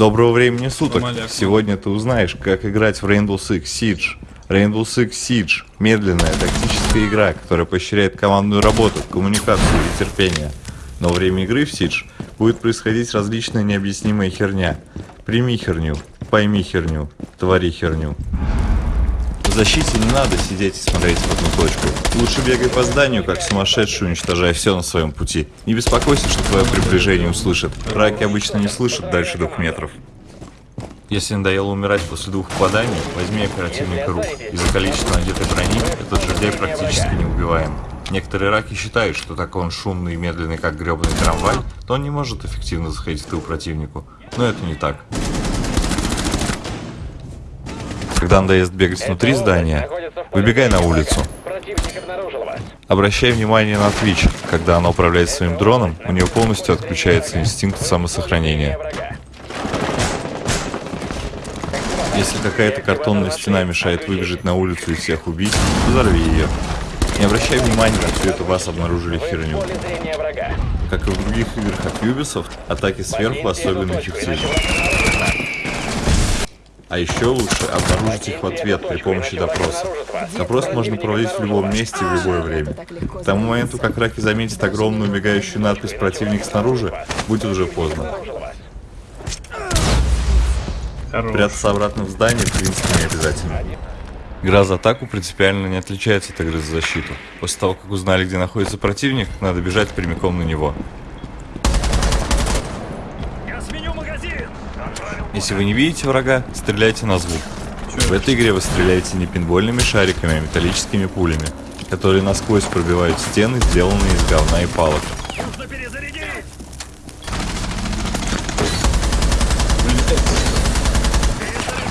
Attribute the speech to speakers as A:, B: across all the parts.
A: Доброго времени суток. Сегодня ты узнаешь, как играть в Rainbow Six Siege. Rainbow Six Siege – медленная тактическая игра, которая поощряет командную работу, коммуникацию и терпение. Но во время игры в Siege будет происходить различная необъяснимая херня. Прими херню, пойми херню, твори херню. В защите не надо сидеть и смотреть в одну точку. Лучше бегай по зданию, как сумасшедший, уничтожая все на своем пути. Не беспокойся, что твое приближение услышат. Раки обычно не слышат дальше двух метров. Если надоело умирать после двух попаданий, возьми оперативника рук. Из-за количества надетой брони этот жердяй практически не убиваем. Некоторые раки считают, что так он шумный и медленный, как гребаный трамвай, то он не может эффективно заходить в тыл противнику. Но это не так. Когда надоест бегать внутри здания, выбегай на улицу. Обращай внимание на Twitch. Когда она управляет своим дроном, у нее полностью отключается инстинкт самосохранения. Если какая-то картонная стена мешает выбежать на улицу и всех убить, взорви ее. Не обращай внимания на всю эту вас обнаружили херню. Как и в других играх от Ubisoft, атаки сверху особенно эффективны. А еще лучше обнаружить их в ответ при помощи допроса. Допрос можно проводить в любом месте в любое время. К тому моменту, как раки заметят огромную мигающую надпись «Противник снаружи», будет уже поздно. Прятаться обратно в здание в принципе не обязательно. Игра за атаку принципиально не отличается от игры за защиту. После того, как узнали, где находится противник, надо бежать прямиком на него. Если вы не видите врага, стреляйте на звук. В этой игре вы стреляете не пинбольными шариками, а металлическими пулями, которые насквозь пробивают стены, сделанные из говна и палок.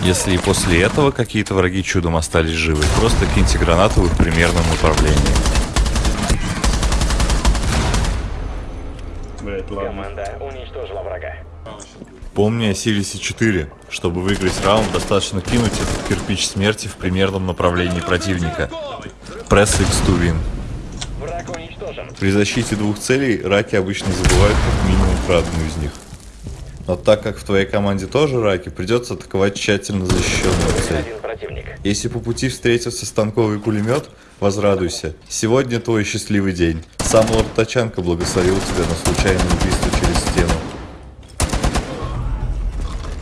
A: Если и после этого какие-то враги чудом остались живы, просто киньте гранату в их примерном направлении. Команда уничтожила врага. Помни о Силисе 4. Чтобы выиграть раунд, достаточно кинуть этот кирпич смерти в примерном направлении противника. Press X to win. При защите двух целей раки обычно забывают как минимум про одну из них. Но так как в твоей команде тоже раки, придется атаковать тщательно защищенную цель. Если по пути встретился станковый пулемет, возрадуйся. Сегодня твой счастливый день. Сам лорд Тачанка благословил тебя на случайное убийство через стену.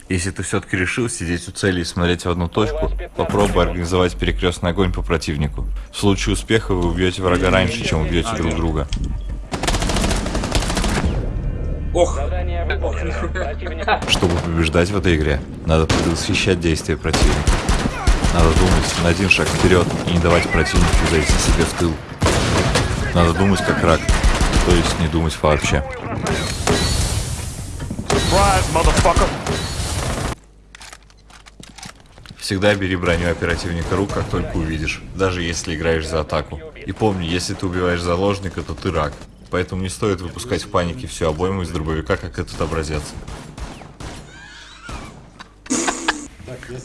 A: Если ты все-таки решил сидеть у цели и смотреть в одну точку, попробуй организовать перекрестный огонь по противнику. В случае успеха вы убьете врага раньше, чем убьете друг друга. Ох! Чтобы побеждать в этой игре, надо предвосхищать действия противника. Надо думать на один шаг вперед и не давать противнику зайти себе в тыл. Надо думать как рак, то есть не думать вообще. Surprise, Всегда бери броню оперативника рук, как только увидишь, даже если играешь за атаку. И помни, если ты убиваешь заложника, то ты рак. Поэтому не стоит выпускать в панике всю обойму из дробовика, как этот образец.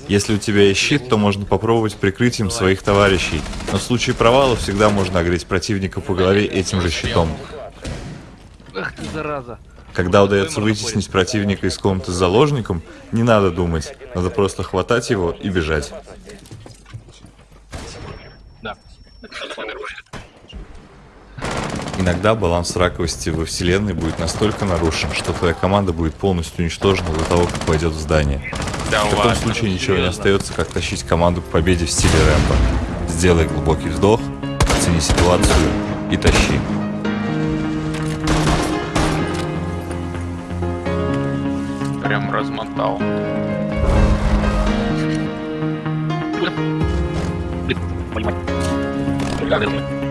A: Если у тебя есть щит, то можно попробовать прикрытием своих товарищей. Но в случае провала всегда можно огреть противника по голове этим же щитом. Ах ты зараза. Когда удается вытеснить противника из комнаты с заложником, не надо думать, надо просто хватать его и бежать. Иногда баланс раковости во вселенной будет настолько нарушен, что твоя команда будет полностью уничтожена до того, как войдет в здание. В таком случае ничего не остается, как тащить команду к победе в стиле Рэмбо. Сделай глубокий вдох, оцени ситуацию и тащи.
B: horizontal. Obrigado.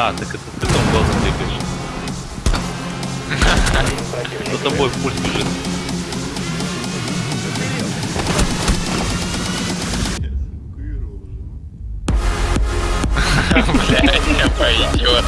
C: А, так это ты там глазом двигаешь. За тобой пульс бежит.
B: Бля, я пойдет.